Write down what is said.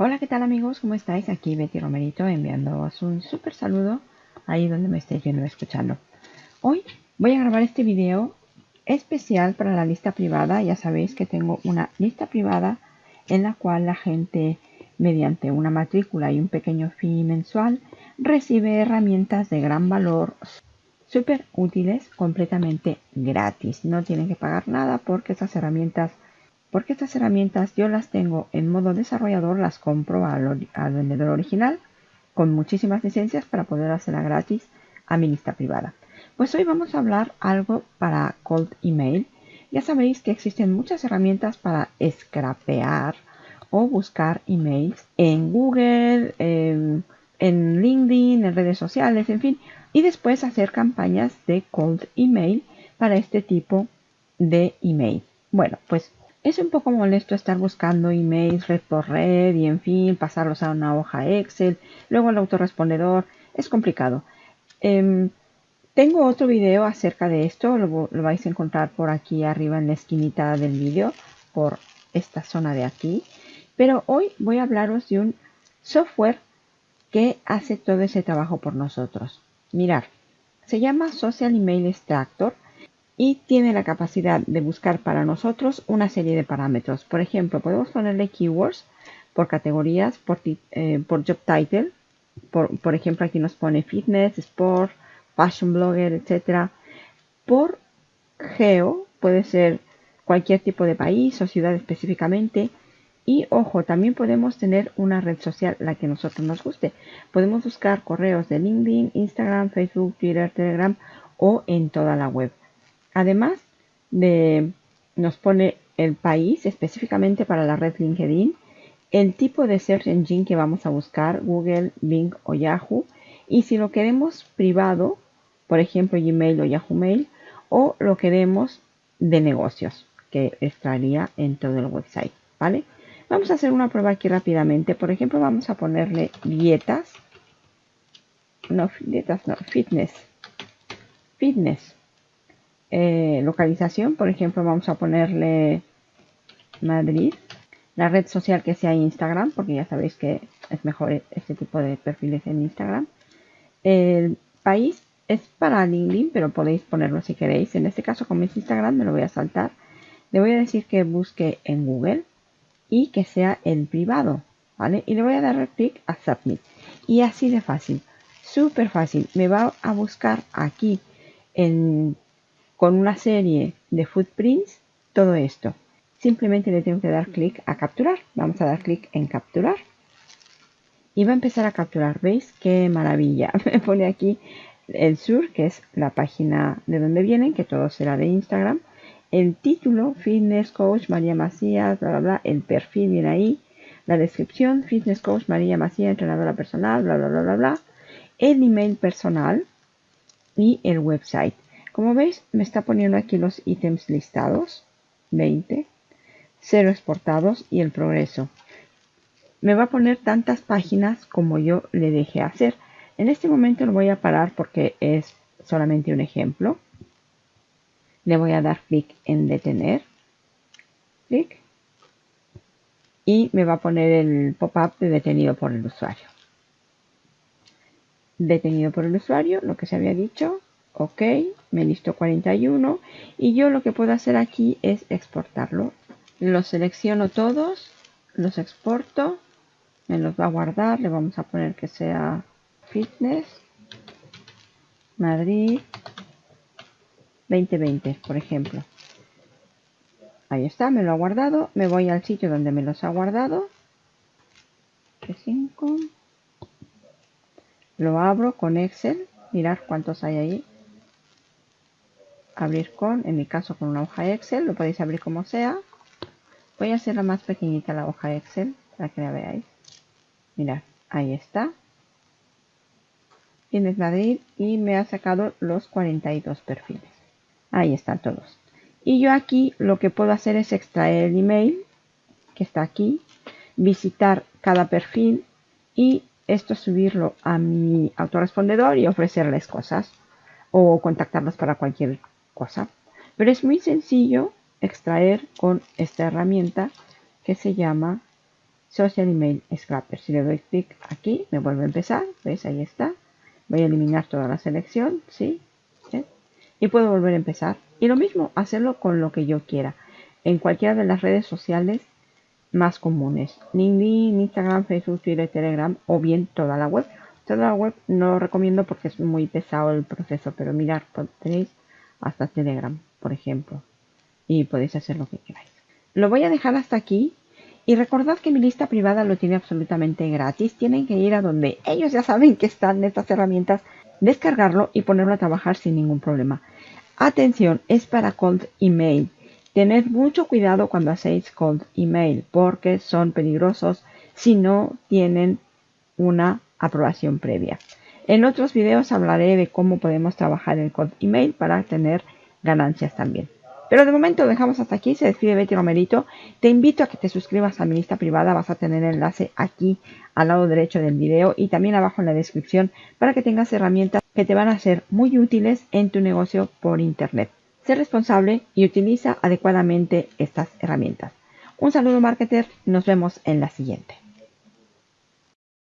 Hola, ¿qué tal amigos? ¿Cómo estáis? Aquí Betty Romerito enviándoos un súper saludo ahí donde me estéis viendo escuchando. Hoy voy a grabar este video especial para la lista privada. Ya sabéis que tengo una lista privada en la cual la gente, mediante una matrícula y un pequeño fee mensual, recibe herramientas de gran valor súper útiles completamente gratis. No tienen que pagar nada porque estas herramientas porque estas herramientas yo las tengo en modo desarrollador, las compro al, vendedor original con muchísimas licencias para poder hacerla gratis a mi lista privada. Pues hoy vamos a hablar algo para cold email. Ya sabéis que existen muchas herramientas para scrapear o buscar emails en Google, en, en LinkedIn, en redes sociales, en fin, y después hacer campañas de cold email para este tipo de email. Bueno, pues es un poco molesto estar buscando emails red por red y en fin, pasarlos a una hoja Excel, luego el autorrespondedor, es complicado. Em, tengo otro video acerca de esto, lo, lo, vais a encontrar por aquí arriba en la esquinita del vídeo, por esta zona de aquí. Pero hoy voy a hablaros de un software que hace todo ese trabajo por nosotros. Mirar, se llama Social Email Extractor y tiene la capacidad de buscar para nosotros una serie de parámetros. Por ejemplo, podemos ponerle keywords por categorías, por, eh, job title. Por, ejemplo, aquí nos pone fitness, sport, fashion blogger, etc. Por geo, puede ser cualquier tipo de país o ciudad específicamente. Y ojo, también podemos tener una red social, la que nosotros nos guste. Podemos buscar correos de LinkedIn, Instagram, Facebook, Twitter, Telegram o en toda la web. Además de nos pone el país específicamente para la red LinkedIn, el tipo de search engine que vamos a buscar, Google, Bing o Yahoo, y si lo queremos privado, por ejemplo Gmail o Yahoo Mail, o lo queremos de negocios, que estaría en todo el website, ¿vale? Vamos a hacer una prueba aquí rápidamente. Por ejemplo, vamos a ponerle dietas. No, dietas no, fitness. Fitness. Eh, localización, por ejemplo, vamos a ponerle Madrid. La red social que sea Instagram, porque ya sabéis que es mejor este tipo de perfiles en Instagram. El país es para LinkedIn, pero podéis ponerlo si queréis. En este caso, como es Instagram, me lo voy a saltar. Le voy a decir que busque en Google y que sea el privado, ¿vale? Y le voy a dar clic a Submit. Y así de fácil, súper fácil. Me va a buscar aquí en con una serie de footprints todo esto. Simplemente le tengo que dar clic a capturar. Vamos a dar clic en capturar. Y va a empezar a capturar. ¿Veis? ¡Qué maravilla! Me pone aquí el sur, que es la página de donde vienen, que todo será de Instagram. El título, Fitness Coach María Macías, bla, bla, bla. El perfil viene ahí. La descripción, Fitness Coach María Macías, entrenadora personal, bla, bla, bla, bla, bla. El email personal y el website. Como veis, me está poniendo aquí los ítems listados, 20, 0 exportados y el progreso. Me va a poner tantas páginas como yo le deje hacer. En este momento lo voy a parar porque es solamente un ejemplo. Le voy a dar clic en detener. Clic. Y me va a poner el pop-up de detenido por el usuario. Detenido por el usuario, lo que se había dicho ok me listo 41 y yo lo que puedo hacer aquí es exportarlo. Los selecciono todos los exporto me los va a guardar le vamos a poner que sea fitness Madrid 2020 por ejemplo. Ahí está me lo ha guardado me voy al sitio donde me los ha guardado 5 lo abro con Excel mirar cuántos hay ahí abrir con, en mi caso con una hoja Excel, lo podéis abrir como sea. Voy a hacerla más pequeñita la hoja Excel para que la veáis. Mirad, ahí está. Tienes Madrid y me ha sacado los 42 perfiles. Ahí están todos. Y yo aquí lo que puedo hacer es extraer el email que está aquí, visitar cada perfil y esto subirlo a mi autorrespondedor y ofrecerles cosas o contactarlos para cualquier cosa. Pero es muy sencillo extraer con esta herramienta que se llama Social Email Scraper. Si le doy clic aquí, me vuelve a empezar. ¿Ves? Ahí está. Voy a eliminar toda la selección. ¿Sí? Y puedo volver a empezar. Y lo mismo, hacerlo con lo que yo quiera. En cualquiera de las redes sociales más comunes. LinkedIn, Instagram, Facebook, Twitter, Telegram o bien toda la web. Toda la web no lo recomiendo porque es muy pesado el proceso, pero mirar, tenéis hasta Telegram, por ejemplo. Y podéis hacer lo que queráis. Lo voy a dejar hasta aquí. Y recordad que mi lista privada lo tiene absolutamente gratis. Tienen que ir a donde ellos ya saben que están estas herramientas, descargarlo y ponerlo a trabajar sin ningún problema. Atención, es para cold email. Tened mucho cuidado cuando hacéis cold email porque son peligrosos si no tienen una aprobación previa. En otros videos hablaré de cómo podemos trabajar el cold email para tener ganancias también. Pero de momento dejamos hasta aquí. Se despide Betty Romerito. Te invito a que te suscribas a mi lista privada. Vas a tener el enlace aquí al lado derecho del video y también abajo en la descripción para que tengas herramientas que te van a ser muy útiles en tu negocio por internet. Sé responsable y utiliza adecuadamente estas herramientas. Un saludo marketer, nos vemos en la siguiente.